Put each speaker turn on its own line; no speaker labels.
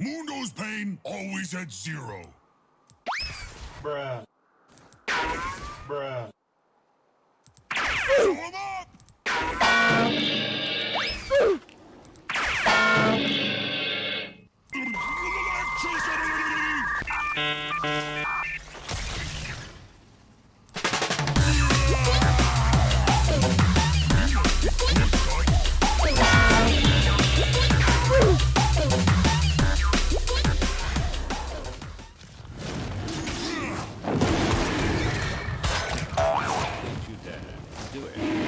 Mundo's pain always at zero.
Bruh. Bruh.
Show him up! do it.